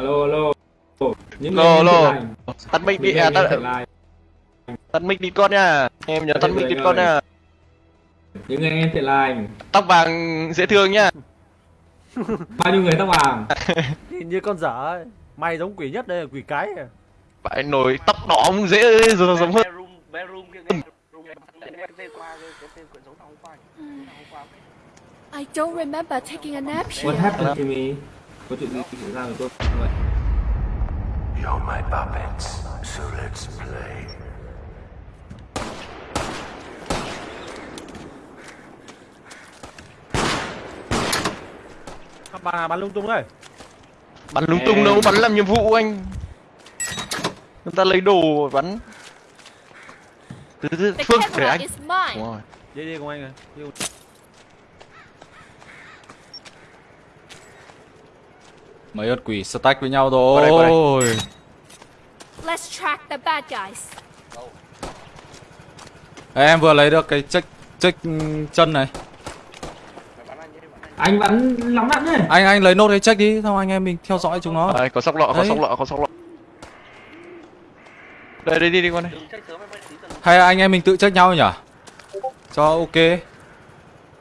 alo alo. Những Alo, alo. tắt mic đi à, tắt, tắt mic đi con nha. Em nhớ tắt mic rồi, đi con rồi. nha. Những người em thiện lành tóc vàng dễ thương nhá bao nhiêu người tóc vàng? Nhìn như con dở ấy. Mày giống quỷ nhất đây là quỷ cái à. phải nổi tóc đỏ cũng dễ giống giống hơn. bedroom bedroom kia cái room cái tên qua cái cái tên quyển dấu tao hôm qua hôm qua I don't remember taking a nap what happened to me có chuyện gì xảy ra với tôi vậy You're my puppets, so let's play. Bà bắn lung tung đây. bắn lung tung đâu bắn làm nhiệm vụ anh chúng ta lấy đồ bắn từ từ The phương để anh is mine. Đúng rồi. Đi đi cùng anh này. Đi cùng- Mấy ớt quỷ stack với nhau Qua đây, qua đây. rồi. Let's track the bad guys. Ê, em vừa lấy được cái check check ừ, chân này. anh bắn anh anh vẫn lắm đạn đấy Anh anh lấy nốt cái check đi, xong anh em mình theo dõi chúng nó. Đây, có sóc lọ có sóc lọ có sóc lọ đây đây đi đi con này Hay anh em mình tự check nhau nhỉ? Cho ok.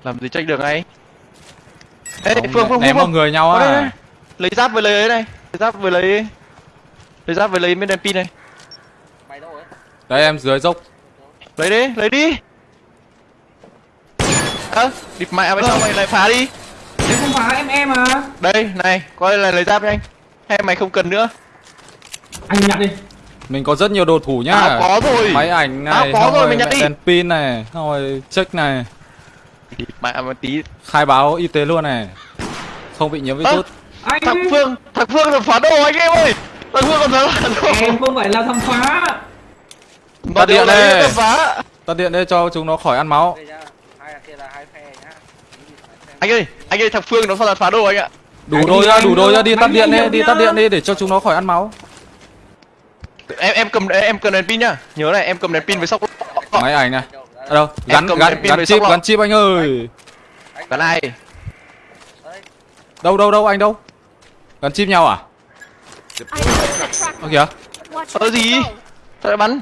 làm gì check được ngay ê Không, phương phương ném phương vào phương người nhau Có đây, đây. á. Lấy giáp với lấy ấy này. Lấy giáp với lấy lấy giáp với lấy bên đèn pin này. Mày đâu ấy Đây em dưới dốc. lấy đi lấy đi. Ơ địt mẹ mày sao mày lại phá đi. Em không phá em em à đây này coi là lấy giáp cho anh. Hay mày không cần nữa. Anh nhặt đi. Mình có rất nhiều đồ thủ nhá. à có rồi. Máy ảnh À, này, có xong rồi, rồi mình nhặt đi. đèn pin này, xong rồi check này, địt mẹ mà tí. Khai báo y tế luôn này. Không bị nhiễm virus. Anh thằng phương thằng phương là phá đồ anh em ơi. Thằng phương còn phá đồ. Em không phải là thằng phá. Nó Tắt điện đây. phá. Tắt điện đây cho chúng nó khỏi ăn máu. đây nhá hai là kia là hai phe nhá. Anh ơi anh ơi thằng phương nó là phá đồ anh ạ. Đủ Anh đồ ra, đủ đồ ra đi tắt đi điện đi, đi tắt điện đi để cho chúng nó khỏi ăn máu. em em cầm em cầm đèn pin nhá. Nhớ này em cầm đèn pin với sóc Máy ảnh này. ở đâu Em gắn gắn gắn với chip gắn chip anh ơi. Cái này đâu đâu đâu anh đâu gắn chip nhau à? Ơ kìa. Where gì? Sao lại bắn.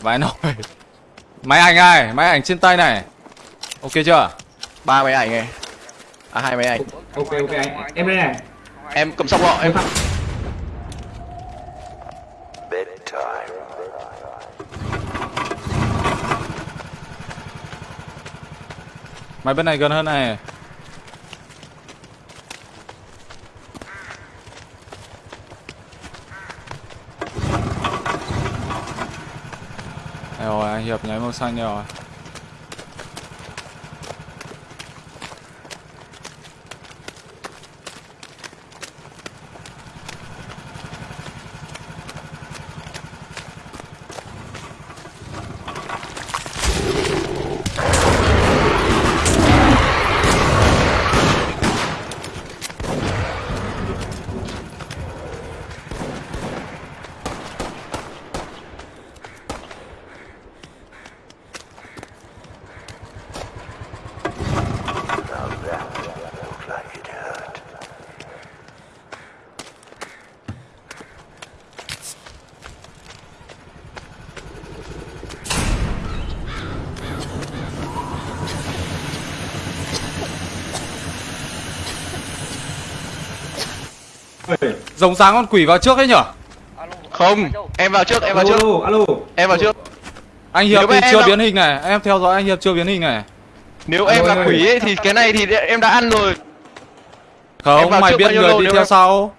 Vãi nồi. Máy ảnh này máy ảnh trên tay này. Ok chưa? Ba máy ảnh này. À hai máy ảnh. Ok ok anh. Em đây này. Em cầm sóc lọ em. Bedtime. máy bên này gần hơn này Đây rồi anh hiệp nháy màu xanh rồi rồng sáng con quỷ vào trước ấy nhở? Alo không em vào trước em vào alo trước. Alo em vào trước. Anh hiệp thì chưa biến hình này. Em theo dõi anh hiệp chưa biến hình này. Nếu em Alo, là alo. quỷ ấy thì cái này thì em đã ăn rồi. Không mày biết người đi theo sau.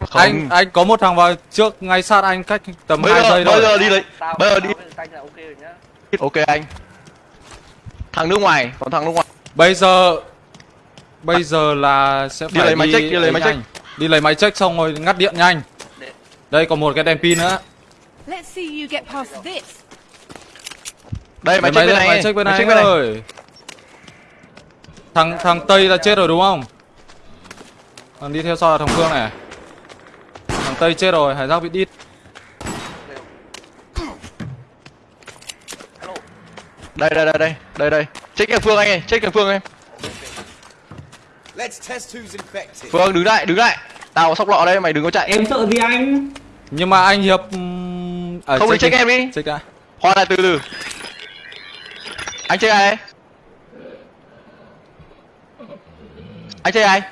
Không. Anh anh có một thằng vào trước ngay sát anh cách tầm bây 2 giờ giây bây thôi giờ đi lấy tao bây giờ đi. ok rồi nhá. Ok anh. Thằng nước ngoài còn thằng nước ngoài. Bây giờ bây giờ là sẽ Đi phải lấy máy check, đi lấy ấy máy nhanh. Đi lấy máy check xong rồi ngắt điện nhanh. Đây còn một cái đèn pin nữa. Let's see you get past this. đây máy Lấy check bên này. máy check bên máy này check anh bên này. ơi. Thằng thằng tây là chết rồi đúng không? Thằng đi theo sau là thằng phương này. Thằng tây chết rồi hải giác bị đít. Đây đây đây đây đây đây. Check cái phương anh ơi check cái phương em phương đứng lại đứng lại. Tao có sóc lọ đây mày đừng có chạy. Em sợ gì anh? Nhưng mà anh Hiệp ở Không thì check em đi. Check đã. hoa lại từ từ. Anh chơi ai anh chơi ai?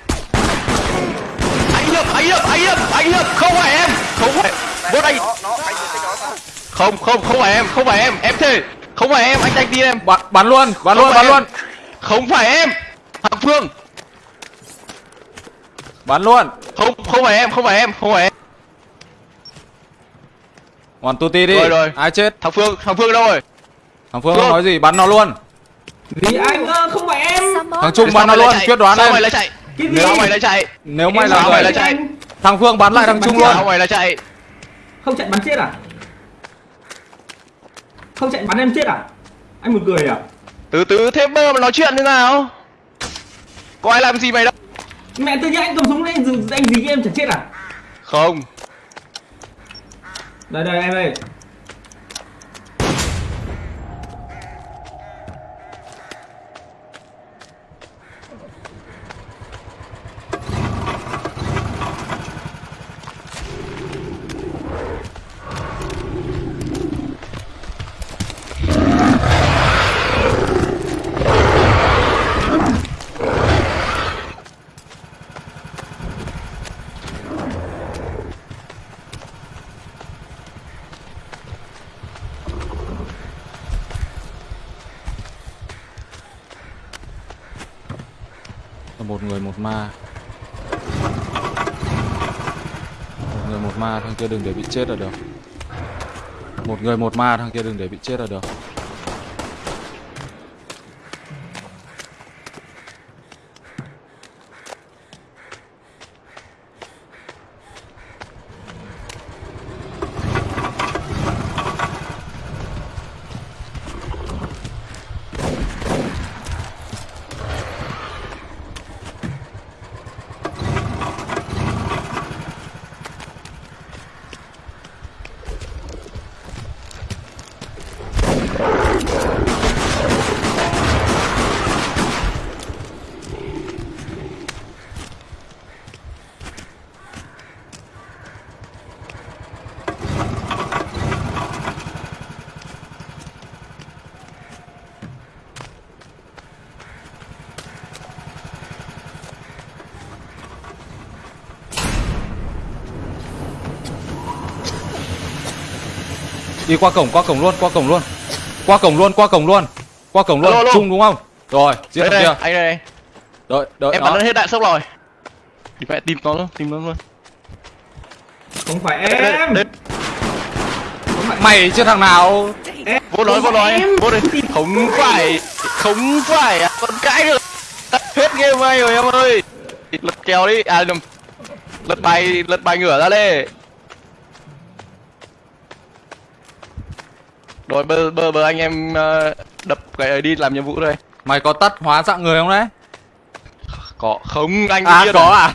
Anh hiệp anh hiệp anh hiệp anh hiệp. Không phải em. Không phải. Bốt anh. Không không không phải em không phải em. Em thề. Không phải em anh đánh tin em. Bắn bắn luôn, bắn Không luôn, bắn em. luôn. không phải em. Thằng phương Bắn luôn. không không phải em không phải em không phải em Hoàn tu ti đi. Rồi, rồi. Ai chết? thằng phương thằng phương đâu rồi Thằng Phương Phương. không nói gì, bắn nó luôn. Gì anh không phải em. Thằng Trung bắn nó luôn, quyết đoán sao em. mày lại chạy Cái gì? sao mày lại chạy Nếu mày là người lại chạy? Thằng Phương bắn lại thằng Trung luôn. sao mày lại chạy Không chạy bắn chết à? Không chạy bắn em chết à? Anh một cười à? từ từ thế mơ mà nói chuyện thế nào có ai làm gì mày đâu Mẹ tự nhiên anh cầm súng lên anh dí em chẳng chết à? không Đây đây em ơi. Một người một ma. Một người một ma, thằng kia đừng để bị chết là được. Một người một ma, thằng kia đừng để bị chết là được. Đi qua cổng, qua cổng luôn, qua cổng luôn. Qua cổng luôn, qua cổng luôn. Qua cổng luôn, chung đúng không? Rồi, giết đây thằng đây kia. anh đây, đây. Đợi, đợi em nó. bắn hết đạn sốc rồi thì mẹ tìm nó luôn tìm nó luôn Không phải đây, đây, em. đây. Mày chứ thằng nào? vô nói vô nói vô đi không phải không phải à, con cãi được hết game ngay rồi em ơi lật kèo đi à nhầm lật bài lật bài ngửa ra đi rồi bơ bơ bơ anh em ờ, đập cái ấy đi làm nhiệm vụ đây Mày có tắt hóa dạng người không đấy? có không anh À điên có à?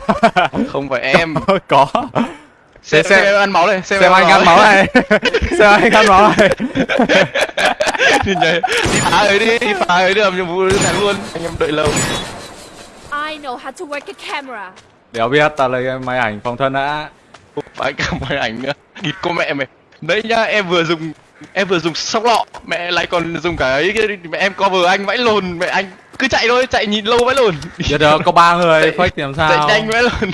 không phải em có. xem, xem- xem em ăn máu đây xem, Xem anh ăn máu này. Xem anh ăn máu này. đi nhảy đi phá ấy đi đi phá ấy đi làm nhiệm vụ này luôn anh em đợi lâu I know how to work a camera. Đéo biết tao lấy máy ảnh phòng thân đã. phải cả máy ảnh nữa địt cô mẹ mày đấy nhá em vừa dùng em vừa dùng sóc lọ mẹ lại còn dùng cả ấy mẹ em cover anh vãi lồn mẹ anh cứ chạy thôi chạy nhìn lâu vãi lồn Biết được có ba người Chạy- fake thì làm chạy sao? nhanh vãi lồn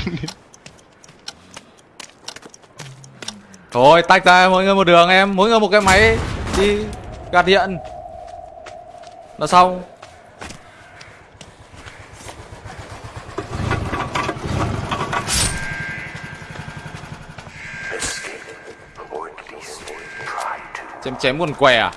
Thôi tách ra mỗi người một đường em, mỗi người một cái máy đi gạt điện. Là xong. Chém chém quần què à?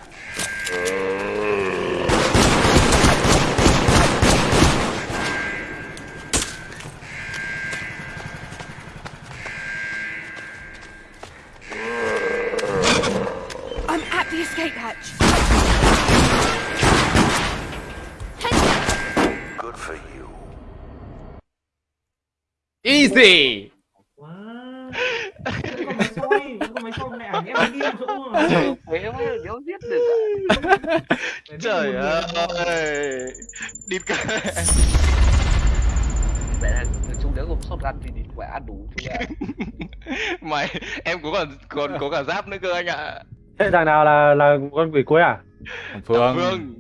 I'm at the escape hatch. Good for you. Easy. Wow. Vẫn còn máy soi, vẫn còn máy soi mẹ ảnh em đi chỗ mà. thế mà đéo giết được à trời ơi. Địt cả. Vậy là chú nếu gồm shotgun thì thì phải ăn đủ chú ạ. Mày em cũng còn còn có cả giáp nữa cơ anh ạ. Thế thằng nào là là con quỷ cuối à? Phương. Phương